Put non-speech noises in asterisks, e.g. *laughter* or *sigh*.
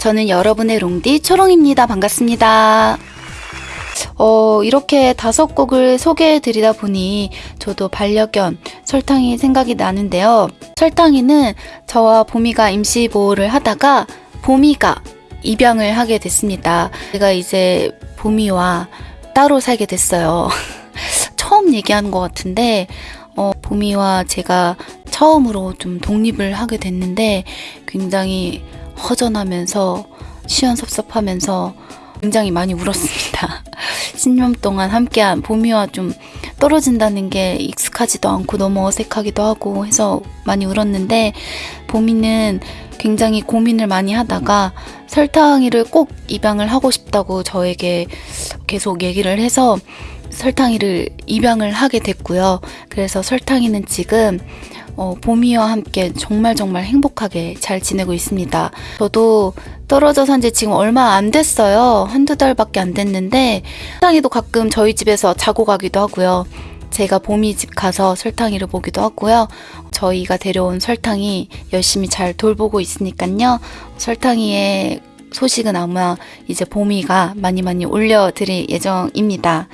저는 여러분의 롱디 초롱입니다. 반갑습니다. 어, 이렇게 다섯 곡을 소개해 드리다 보니 저도 반려견 설탕이 생각이 나는데요. 설탕이는 저와 보미가 임시 보호를 하다가 보미가 입양을 하게 됐습니다. 제가 이제 보미와 따로 살게 됐어요. *laughs* 처음 얘기하는 것 같은데, 어, 보미와 제가 처음으로 좀 독립을 하게 됐는데 굉장히 허전하면서 시원섭섭하면서 굉장히 많이 울었습니다. *laughs* 10년 동안 함께한 보미와 좀 떨어진다는 게 익숙하지도 않고 너무 어색하기도 하고 해서 많이 울었는데 보미는 굉장히 고민을 많이 하다가 설탕이를 꼭 입양을 하고 싶다고 저에게 계속 얘기를 해서 설탕이를 입양을 하게 됐고요. 그래서 설탕이는 지금 어, 보미와 함께 정말 정말 행복하게 잘 지내고 있습니다. 저도 떨어져 산 지 지금 얼마 안 됐어요. 한두 달밖에 안 됐는데 설탕이도 가끔 저희 집에서 자고 가기도 하고요. 제가 보미 집 가서 설탕이를 보기도 하고요. 저희가 데려온 설탕이 열심히 잘 돌보고 있으니까요. 설탕이의 소식은 아마 이제 보미가 많이 많이 올려드릴 예정입니다.